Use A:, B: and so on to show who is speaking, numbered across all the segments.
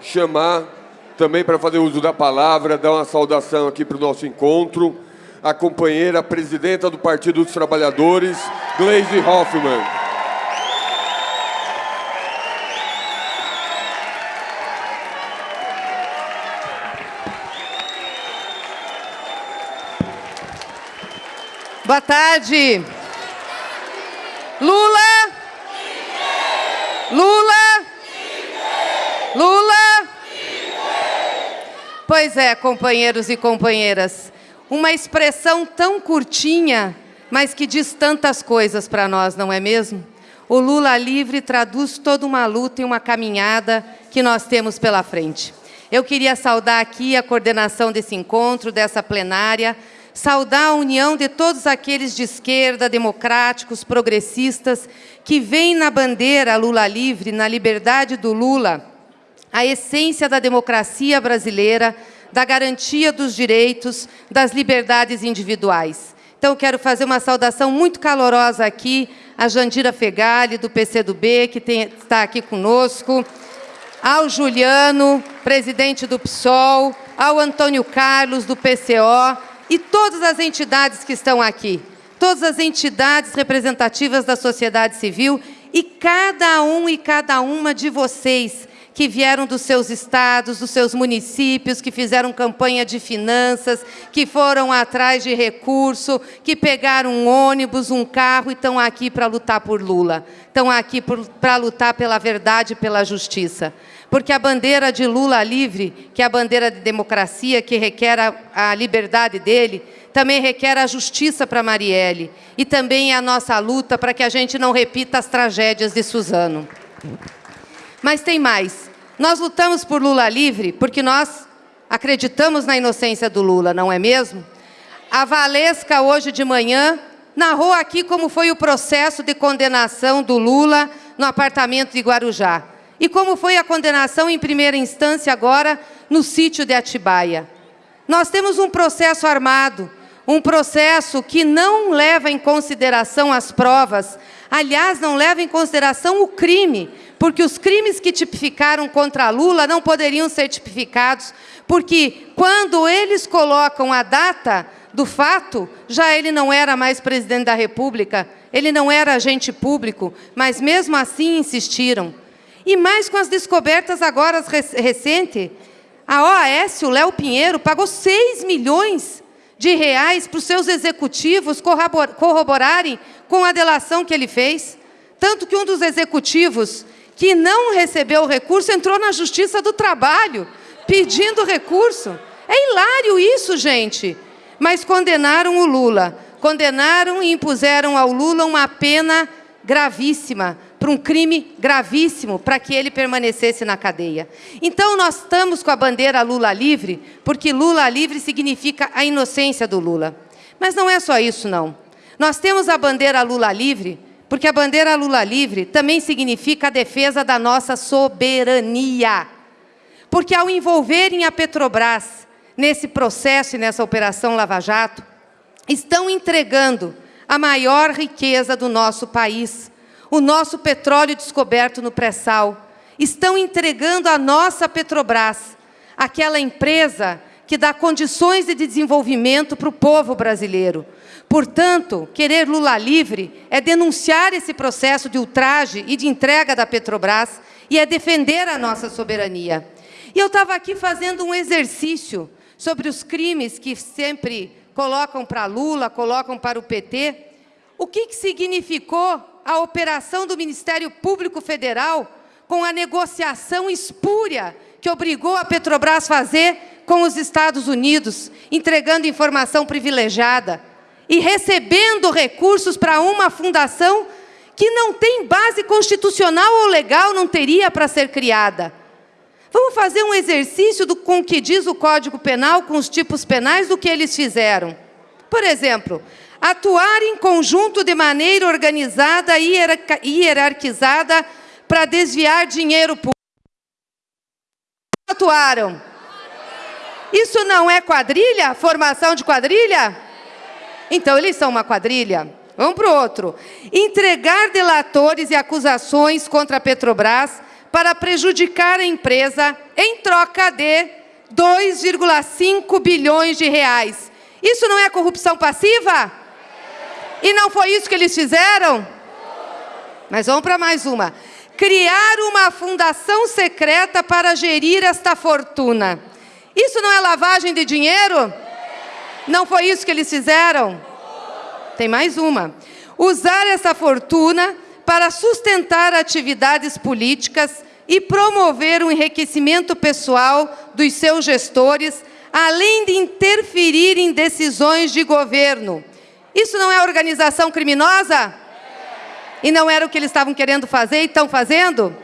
A: chamar também para fazer uso da palavra, dar uma saudação aqui para o nosso encontro, a companheira presidenta do Partido dos Trabalhadores, Gleisi Hoffmann.
B: Boa tarde. Lula. Lula. Pois é, companheiros e companheiras. Uma expressão tão curtinha, mas que diz tantas coisas para nós, não é mesmo? O Lula livre traduz toda uma luta e uma caminhada que nós temos pela frente. Eu queria saudar aqui a coordenação desse encontro, dessa plenária, saudar a união de todos aqueles de esquerda, democráticos, progressistas, que veem na bandeira Lula livre, na liberdade do Lula, a essência da democracia brasileira, da garantia dos direitos, das liberdades individuais. Então, quero fazer uma saudação muito calorosa aqui à Jandira Fegali, do PCdoB, que tem, está aqui conosco, ao Juliano, presidente do PSOL, ao Antônio Carlos, do PCO, e todas as entidades que estão aqui, todas as entidades representativas da sociedade civil e cada um e cada uma de vocês que vieram dos seus estados, dos seus municípios, que fizeram campanha de finanças, que foram atrás de recurso, que pegaram um ônibus, um carro e estão aqui para lutar por Lula. Estão aqui para lutar pela verdade e pela justiça. Porque a bandeira de Lula livre, que é a bandeira de democracia, que requer a, a liberdade dele, também requer a justiça para Marielle. E também é a nossa luta para que a gente não repita as tragédias de Suzano. Mas tem mais. Nós lutamos por Lula livre porque nós acreditamos na inocência do Lula, não é mesmo? A Valesca, hoje de manhã, narrou aqui como foi o processo de condenação do Lula no apartamento de Guarujá. E como foi a condenação em primeira instância agora no sítio de Atibaia. Nós temos um processo armado, um processo que não leva em consideração as provas, aliás, não leva em consideração o crime, porque os crimes que tipificaram contra Lula não poderiam ser tipificados, porque quando eles colocam a data do fato, já ele não era mais presidente da República, ele não era agente público, mas mesmo assim insistiram. E mais com as descobertas agora recentes, a OAS, o Léo Pinheiro, pagou 6 milhões de reais para os seus executivos corroborarem com a delação que ele fez. Tanto que um dos executivos que não recebeu o recurso entrou na Justiça do Trabalho pedindo recurso. É hilário isso, gente. Mas condenaram o Lula. Condenaram e impuseram ao Lula uma pena gravíssima, um crime gravíssimo, para que ele permanecesse na cadeia. Então, nós estamos com a bandeira Lula livre, porque Lula livre significa a inocência do Lula. Mas não é só isso, não. Nós temos a bandeira Lula livre porque a bandeira Lula livre também significa a defesa da nossa soberania. Porque ao envolverem a Petrobras nesse processo e nessa operação Lava Jato, estão entregando a maior riqueza do nosso país, o nosso petróleo descoberto no pré-sal. Estão entregando a nossa Petrobras, aquela empresa que dá condições de desenvolvimento para o povo brasileiro. Portanto, querer Lula livre é denunciar esse processo de ultraje e de entrega da Petrobras e é defender a nossa soberania. E eu estava aqui fazendo um exercício sobre os crimes que sempre colocam para Lula, colocam para o PT. O que, que significou a operação do Ministério Público Federal com a negociação espúria que obrigou a Petrobras a fazer com os Estados Unidos, entregando informação privilegiada, e recebendo recursos para uma fundação que não tem base constitucional ou legal, não teria para ser criada. Vamos fazer um exercício do, com o que diz o Código Penal, com os tipos penais, do que eles fizeram. Por exemplo, atuar em conjunto de maneira organizada e hierarquizada para desviar dinheiro público. Atuaram. Isso não é quadrilha? Formação de quadrilha? Então, eles são uma quadrilha? Vamos para o outro. Entregar delatores e acusações contra a Petrobras para prejudicar a empresa em troca de 2,5 bilhões de reais. Isso não é corrupção passiva? E não foi isso que eles fizeram? Mas vamos para mais uma. Criar uma fundação secreta para gerir esta fortuna. Isso não é lavagem de dinheiro? Não foi isso que eles fizeram? Tem mais uma. Usar essa fortuna para sustentar atividades políticas e promover o enriquecimento pessoal dos seus gestores, além de interferir em decisões de governo. Isso não é organização criminosa? E não era o que eles estavam querendo fazer e estão fazendo?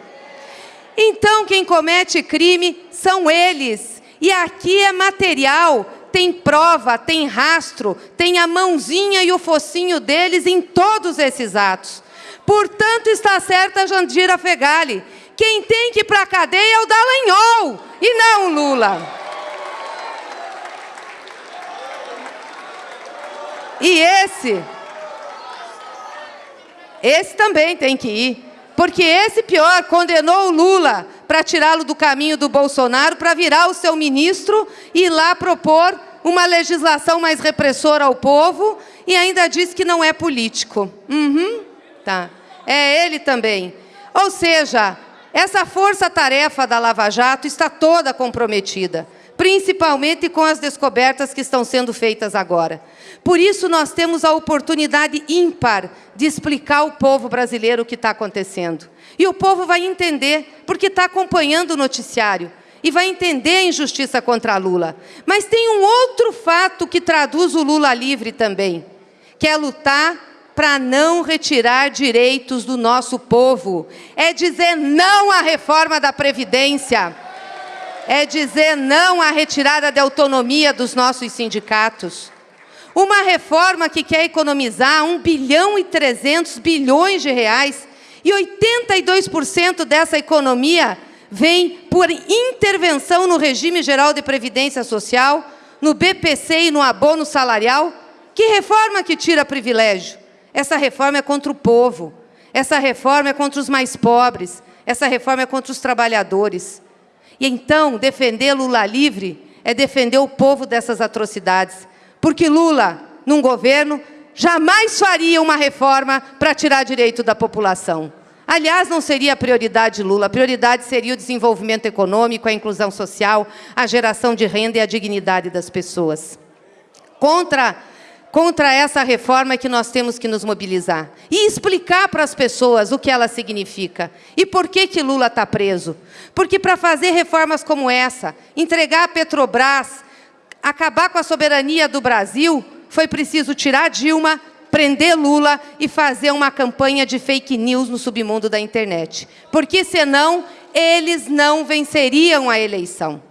B: Então, quem comete crime são eles. E aqui é material, tem prova, tem rastro, tem a mãozinha e o focinho deles em todos esses atos. Portanto, está certa Jandira Fegali. Quem tem que ir para a cadeia é o Dallagnol, e não o Lula. E esse, esse também tem que ir. Porque esse pior condenou o Lula para tirá-lo do caminho do Bolsonaro, para virar o seu ministro e ir lá propor uma legislação mais repressora ao povo e ainda diz que não é político. Uhum, tá. É ele também. Ou seja, essa força-tarefa da Lava Jato está toda comprometida principalmente com as descobertas que estão sendo feitas agora. Por isso, nós temos a oportunidade ímpar de explicar ao povo brasileiro o que está acontecendo. E o povo vai entender, porque está acompanhando o noticiário, e vai entender a injustiça contra Lula. Mas tem um outro fato que traduz o Lula livre também, que é lutar para não retirar direitos do nosso povo. É dizer não à reforma da Previdência é dizer não à retirada de autonomia dos nossos sindicatos. Uma reforma que quer economizar 1 bilhão e 300 bilhões de reais e 82% dessa economia vem por intervenção no regime geral de previdência social, no BPC e no abono salarial. Que reforma que tira privilégio? Essa reforma é contra o povo. Essa reforma é contra os mais pobres. Essa reforma é contra os trabalhadores. E então, defender Lula livre é defender o povo dessas atrocidades. Porque Lula, num governo, jamais faria uma reforma para tirar direito da população. Aliás, não seria a prioridade de Lula. A prioridade seria o desenvolvimento econômico, a inclusão social, a geração de renda e a dignidade das pessoas. Contra Contra essa reforma é que nós temos que nos mobilizar e explicar para as pessoas o que ela significa e por que, que Lula está preso. Porque para fazer reformas como essa, entregar a Petrobras, acabar com a soberania do Brasil, foi preciso tirar Dilma, prender Lula e fazer uma campanha de fake news no submundo da internet. Porque senão eles não venceriam a eleição.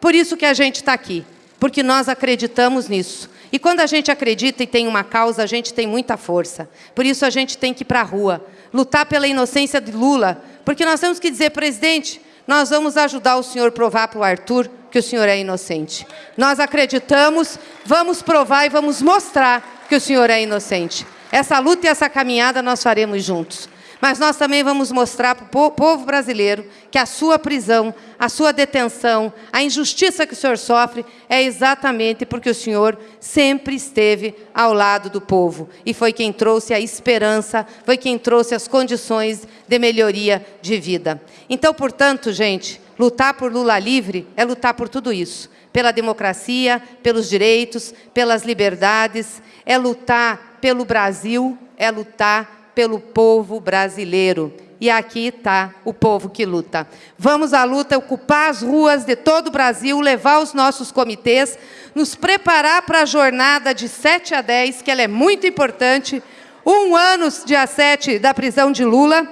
B: Por isso que a gente está aqui, porque nós acreditamos nisso. E quando a gente acredita e tem uma causa, a gente tem muita força. Por isso a gente tem que ir para a rua, lutar pela inocência de Lula, porque nós temos que dizer, presidente, nós vamos ajudar o senhor a provar para o Arthur que o senhor é inocente. Nós acreditamos, vamos provar e vamos mostrar que o senhor é inocente. Essa luta e essa caminhada nós faremos juntos. Mas nós também vamos mostrar para o povo brasileiro que a sua prisão, a sua detenção, a injustiça que o senhor sofre é exatamente porque o senhor sempre esteve ao lado do povo. E foi quem trouxe a esperança, foi quem trouxe as condições de melhoria de vida. Então, portanto, gente, lutar por Lula livre é lutar por tudo isso. Pela democracia, pelos direitos, pelas liberdades, é lutar pelo Brasil, é lutar pelo povo brasileiro. E aqui está o povo que luta. Vamos à luta, ocupar as ruas de todo o Brasil, levar os nossos comitês, nos preparar para a jornada de 7 a 10, que ela é muito importante. Um ano, dia 7, da prisão de Lula,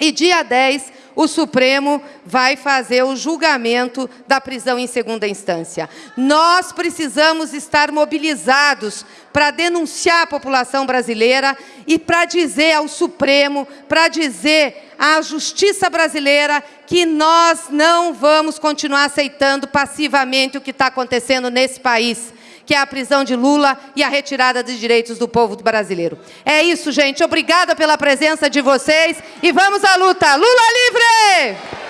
B: e dia 10, o Supremo vai fazer o julgamento da prisão em segunda instância. Nós precisamos estar mobilizados para denunciar a população brasileira e para dizer ao Supremo, para dizer à justiça brasileira que nós não vamos continuar aceitando passivamente o que está acontecendo nesse país que é a prisão de Lula e a retirada de direitos do povo brasileiro. É isso, gente. Obrigada pela presença de vocês e vamos à luta. Lula livre!